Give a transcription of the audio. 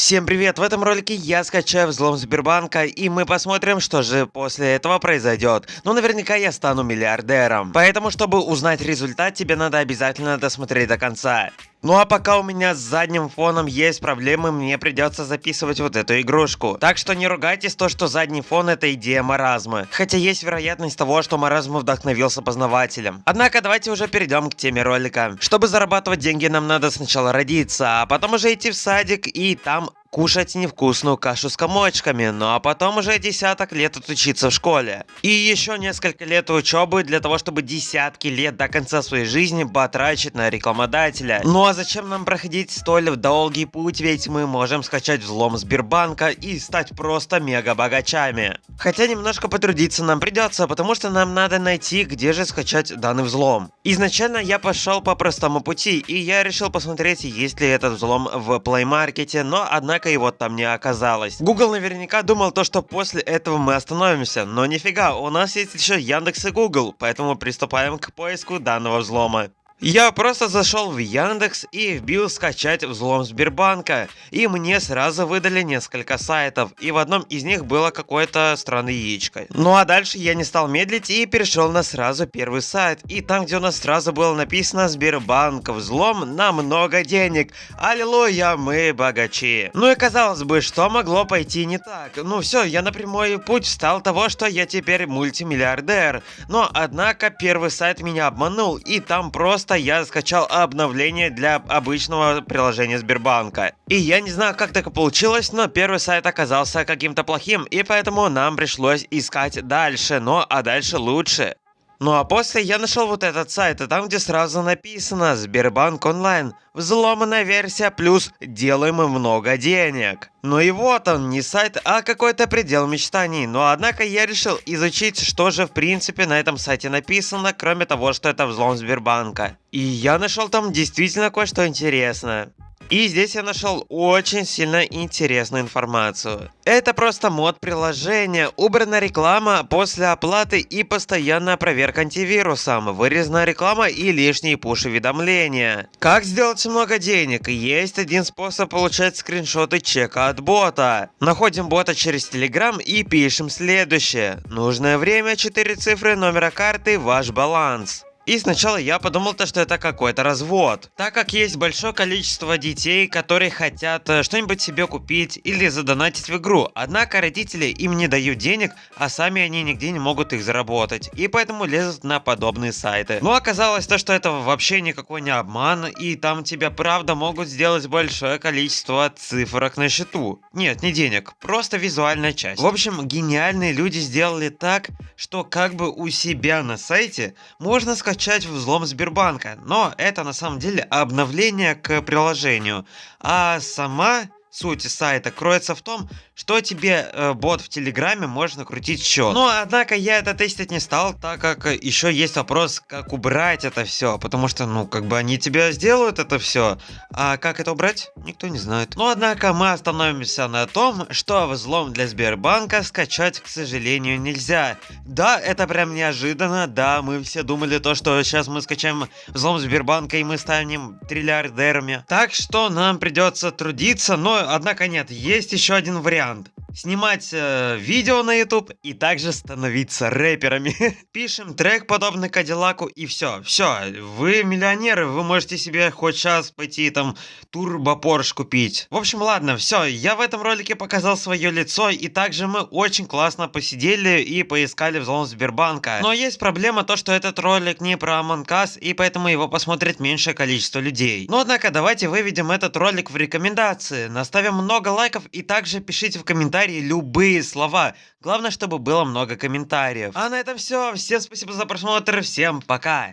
Всем привет! В этом ролике я скачаю взлом Сбербанка и мы посмотрим, что же после этого произойдет. Ну, наверняка я стану миллиардером. Поэтому, чтобы узнать результат, тебе надо обязательно досмотреть до конца. Ну а пока у меня с задним фоном есть проблемы, мне придется записывать вот эту игрушку. Так что не ругайтесь то, что задний фон это идея маразма. Хотя есть вероятность того, что маразм вдохновился познавателем. Однако давайте уже перейдем к теме ролика. Чтобы зарабатывать деньги, нам надо сначала родиться, а потом уже идти в садик и там кушать невкусную кашу с комочками, ну а потом уже десяток лет отучиться в школе. И еще несколько лет учебы для того, чтобы десятки лет до конца своей жизни потрачить на рекламодателя. Ну а зачем нам проходить столь долгий путь, ведь мы можем скачать взлом Сбербанка и стать просто мега богачами. Хотя немножко потрудиться нам придется, потому что нам надо найти, где же скачать данный взлом. Изначально я пошел по простому пути, и я решил посмотреть, есть ли этот взлом в Play Market, но однако однако его там не оказалось. Google наверняка думал то, что после этого мы остановимся, но нифига, у нас есть еще Яндекс и Google, поэтому приступаем к поиску данного взлома. Я просто зашел в Яндекс и вбил скачать взлом Сбербанка, и мне сразу выдали несколько сайтов, и в одном из них было какое-то странное яичко. Ну а дальше я не стал медлить и перешел на сразу первый сайт, и там где у нас сразу было написано Сбербанк взлом на много денег, аллилуйя, мы богачи. Ну и казалось бы, что могло пойти не так, ну все, я на прямой путь встал того, что я теперь мультимиллиардер, но однако первый сайт меня обманул, и там просто просто я скачал обновление для обычного приложения Сбербанка. И я не знаю, как так получилось, но первый сайт оказался каким-то плохим, и поэтому нам пришлось искать дальше, но а дальше лучше. Ну а после я нашел вот этот сайт, и там где сразу написано Сбербанк онлайн, взломанная версия плюс делаем много денег. Ну и вот он, не сайт, а какой-то предел мечтаний. Но однако я решил изучить, что же в принципе на этом сайте написано, кроме того, что это взлом Сбербанка. И я нашел там действительно кое-что интересное. И здесь я нашел очень сильно интересную информацию. Это просто мод приложения, убрана реклама после оплаты и постоянная проверка антивирусом, вырезана реклама и лишние пуш-уведомления. Как сделать много денег? Есть один способ получать скриншоты чека от бота. Находим бота через Telegram и пишем следующее. Нужное время 4 цифры номера карты, ваш баланс. И сначала я подумал, то, что это какой-то развод. Так как есть большое количество детей, которые хотят э, что-нибудь себе купить или задонатить в игру. Однако родители им не дают денег, а сами они нигде не могут их заработать. И поэтому лезут на подобные сайты. Но оказалось то, что это вообще никакой не обман. И там тебя правда могут сделать большое количество цифрок на счету. Нет, не денег, просто визуальная часть. В общем, гениальные люди сделали так, что как бы у себя на сайте можно скачать скачать взлом Сбербанка, но это на самом деле обновление к приложению, а сама суть сайта кроется в том, что тебе э, бот в Телеграме может накрутить счет. Но, однако, я это тестить не стал, так как еще есть вопрос, как убрать это все, потому что, ну, как бы они тебя сделают это все, а как это убрать, никто не знает. Но, однако, мы остановимся на том, что взлом для Сбербанка скачать, к сожалению, нельзя. Да, это прям неожиданно, да, мы все думали то, что сейчас мы скачаем взлом Сбербанка и мы станем триллиардерами. Так что нам придется трудиться, но однако нет, есть еще один вариант understand. Снимать э, видео на YouTube и также становиться рэперами. Пишем трек подобный Кадиллаку и все. Все, вы миллионеры, вы можете себе хоть сейчас пойти там турбо Порш купить. В общем, ладно, все, я в этом ролике показал свое лицо и также мы очень классно посидели и поискали взлом Сбербанка. Но есть проблема то, что этот ролик не про Us и поэтому его посмотрит меньшее количество людей. Но однако давайте выведем этот ролик в рекомендации, наставим много лайков и также пишите в комментариях комментарии любые слова. Главное, чтобы было много комментариев. А на этом все. Всем спасибо за просмотр. Всем пока.